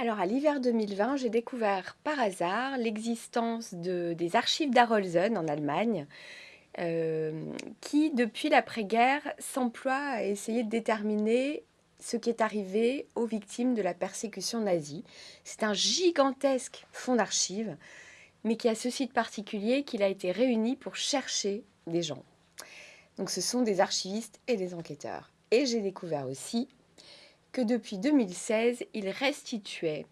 Alors à l'hiver 2020, j'ai découvert par hasard l'existence de, des archives d'Arolsen en Allemagne, euh, qui depuis l'après-guerre s'emploient à essayer de déterminer ce qui est arrivé aux victimes de la persécution nazie. C'est un gigantesque fonds d'archives, mais qui a ce site particulier qu'il a été réuni pour chercher des gens. Donc ce sont des archivistes et des enquêteurs. Et j'ai découvert aussi que depuis 2016, il restituait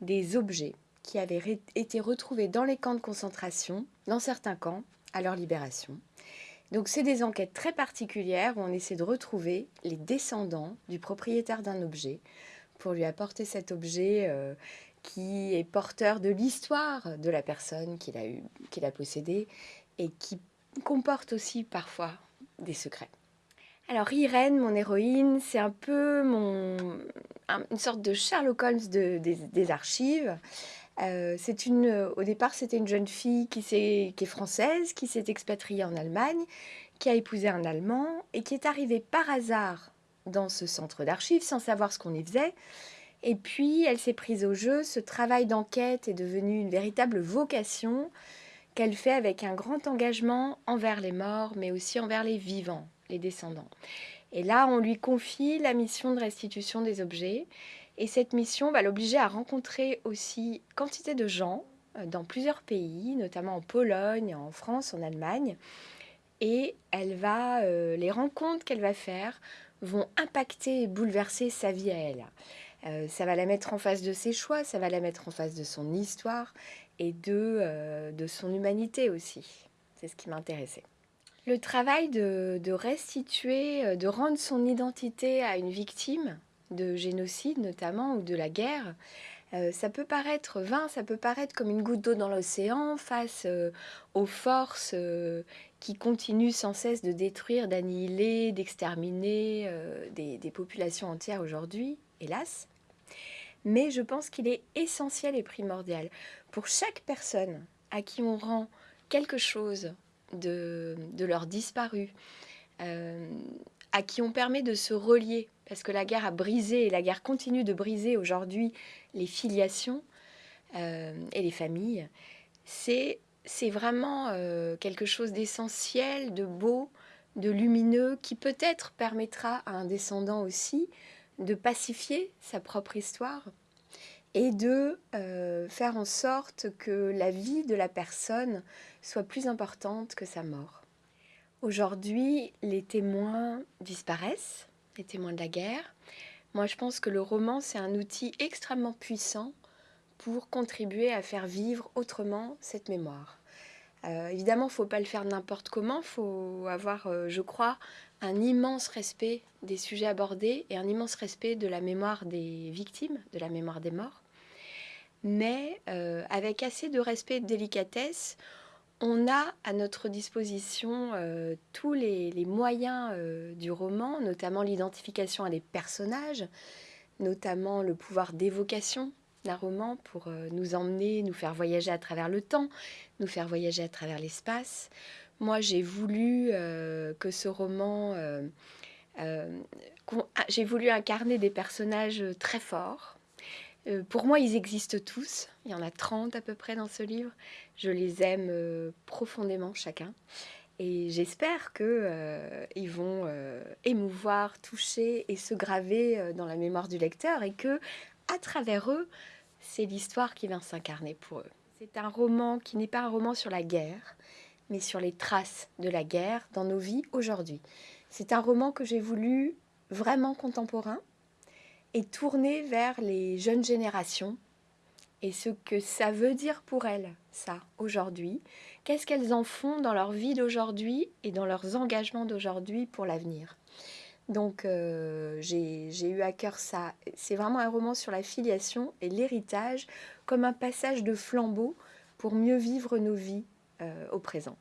des objets qui avaient été retrouvés dans les camps de concentration, dans certains camps, à leur libération. Donc c'est des enquêtes très particulières où on essaie de retrouver les descendants du propriétaire d'un objet pour lui apporter cet objet euh, qui est porteur de l'histoire de la personne qu'il a, eu, qu'il a possédée et qui comporte aussi parfois des secrets. Alors Irène, mon héroïne, c'est un peu mon, une sorte de Sherlock Holmes des, archives. Euh, c'est une, au départ, c'était une jeune fille qui est française, qui s'est expatriée en Allemagne, qui a épousé un Allemand et qui est arrivée par hasard dans ce centre d'archives sans savoir ce qu'on y faisait. Et puis, elle s'est prise au jeu. Ce travail d'enquête est devenu une véritable vocation qu'elle fait avec un grand engagement envers les morts, mais aussi envers les vivants les descendants. Et là, on lui confie la mission de restitution des objets. Et cette mission va l'obliger à rencontrer aussi quantité de gens euh, dans plusieurs pays, notamment en Pologne, en France, en Allemagne. Et elle va, euh, les rencontres qu'elle va faire vont impacter et bouleverser sa vie à elle. Euh, ça va la mettre en face de ses choix, ça va la mettre en face de son histoire et de, de son humanité aussi. C'est ce qui m'intéressait. Le travail de, restituer, euh, de rendre son identité à une victime de génocide notamment ou de la guerre, euh, ça peut paraître vain, ça peut paraître comme une goutte d'eau dans l'océan face euh, aux forces qui continuent sans cesse de détruire, d'annihiler, d'exterminer des, des, populations entières aujourd'hui, hélas. Mais je pense qu'il est essentiel et primordial pour chaque personne à qui on rend quelque chose de, de leurs disparus, euh, à qui on permet de se relier, parce que la guerre a brisé et la guerre continue de briser aujourd'hui les filiations euh, et les familles, c'est vraiment euh, quelque chose d'essentiel, de beau, de lumineux, qui peut-être permettra à un descendant aussi de pacifier sa propre histoire et de euh, faire en sorte que la vie de la personne soit plus importante que sa mort. Aujourd'hui, les témoins disparaissent, les témoins de la guerre. Moi, je pense que le roman, c'est un outil extrêmement puissant pour contribuer à faire vivre autrement cette mémoire. Euh, évidemment, il ne faut pas le faire n'importe comment, il faut avoir, euh, je crois, un immense respect des sujets abordés et un immense respect de la mémoire des victimes, de la mémoire des morts. Mais euh, avec assez de respect et de délicatesse, on a à notre disposition tous les, moyens du roman, notamment l'identification à des personnages, notamment le pouvoir d'évocation d'un roman pour nous emmener, nous faire voyager à travers le temps, nous faire voyager à travers l'espace. Moi, j'ai voulu euh, que ce roman... Euh, euh, ah, j'ai voulu incarner des personnages très forts. Pour moi, ils existent tous. Il y en a 30 à peu près dans ce livre. Je les aime profondément chacun. Et j'espère qu'ils vont émouvoir, toucher et se graver dans la mémoire du lecteur et que, à travers eux, c'est l'histoire qui vient s'incarner pour eux. C'est un roman qui n'est pas un roman sur la guerre, mais sur les traces de la guerre dans nos vies aujourd'hui. C'est un roman que j'ai voulu vraiment contemporain et tourné vers les jeunes générations et ce que ça veut dire pour elles, ça, aujourd'hui. Qu'est-ce qu'elles en font dans leur vie d'aujourd'hui et dans leurs engagements d'aujourd'hui pour l'avenir. Donc euh, j'ai eu à cœur ça. C'est vraiment un roman sur la filiation et l'héritage comme un passage de flambeau pour mieux vivre nos vies euh, au présent.